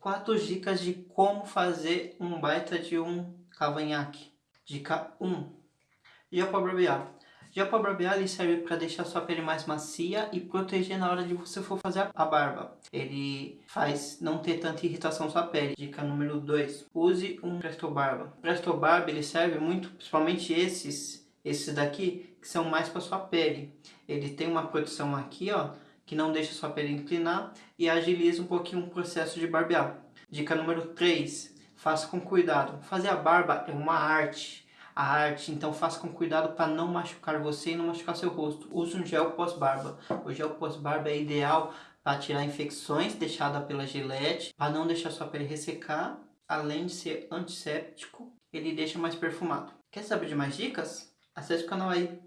Quatro dicas de como fazer um baita de um cavanhaque. Dica 1. Gel para barbear. Gel para barbear ele serve para deixar sua pele mais macia e proteger na hora de você for fazer a barba. Ele faz não ter tanta irritação na sua pele. Dica número 2. Use um Presto Barba. Presto Barba ele serve muito, principalmente esses, esses daqui, que são mais para sua pele. Ele tem uma proteção aqui, ó, que não deixa sua pele inclinar e agiliza um pouquinho o processo de barbear. Dica número 3, faça com cuidado. Fazer a barba é uma arte, a arte, então faça com cuidado para não machucar você e não machucar seu rosto. Use um gel pós-barba. O gel pós-barba é ideal para tirar infecções deixadas pela gilete, para não deixar sua pele ressecar, além de ser antisséptico, ele deixa mais perfumado. Quer saber de mais dicas? Acesse o canal aí.